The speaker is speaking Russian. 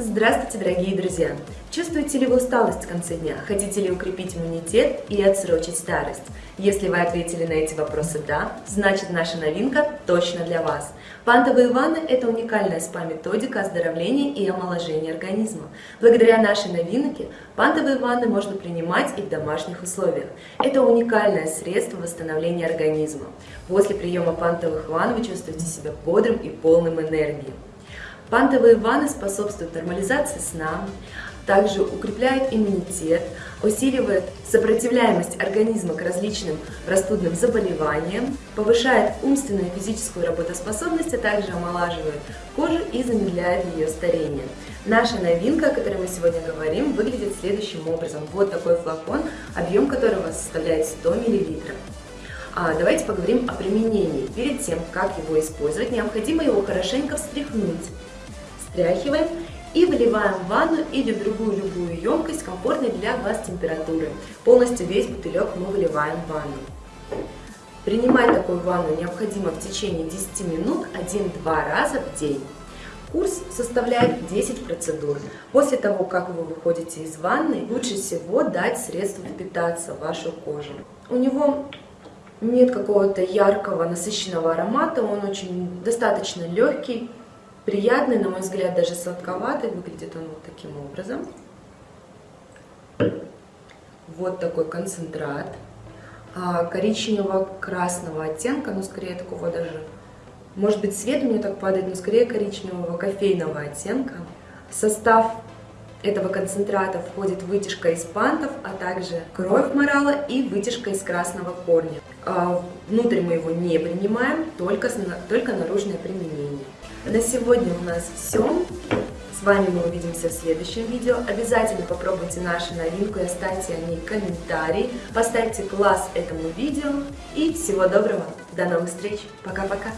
Здравствуйте, дорогие друзья! Чувствуете ли вы усталость в конце дня? Хотите ли укрепить иммунитет и отсрочить старость? Если вы ответили на эти вопросы «да», значит наша новинка точно для вас. Пантовые ванны – это уникальная спа-методика оздоровления и омоложения организма. Благодаря нашей новинке пантовые ванны можно принимать и в домашних условиях. Это уникальное средство восстановления организма. После приема пантовых ванн вы чувствуете себя бодрым и полным энергии. Пантовые ванны способствуют нормализации сна, также укрепляют иммунитет, усиливает сопротивляемость организма к различным простудным заболеваниям, повышает умственную и физическую работоспособность, а также омолаживает кожу и замедляет ее старение. Наша новинка, о которой мы сегодня говорим, выглядит следующим образом. Вот такой флакон, объем которого составляет 100 мл. А давайте поговорим о применении. Перед тем, как его использовать, необходимо его хорошенько встряхнуть встряхиваем и выливаем в ванну или в другую любую емкость комфортной для вас температуры. Полностью весь бутылек мы выливаем в ванну. Принимать такую ванну необходимо в течение 10 минут 1-2 раза в день. Курс составляет 10 процедур. После того, как вы выходите из ванны, лучше всего дать средство впитаться в вашу кожу. У него нет какого-то яркого насыщенного аромата, он очень достаточно легкий, приятный, на мой взгляд, даже сладковатый. Выглядит он вот таким образом. Вот такой концентрат. А, коричневого-красного оттенка, ну, скорее такого даже, может быть, цвет меня так падает, но скорее коричневого кофейного оттенка. В состав этого концентрата входит вытяжка из пантов, а также кровь морала и вытяжка из красного корня. А, внутрь мы его не принимаем, только, только наружное применение. На сегодня у нас все. С вами мы увидимся в следующем видео. Обязательно попробуйте нашу новинку и оставьте о ней комментарий. Поставьте класс этому видео. И всего доброго. До новых встреч. Пока-пока.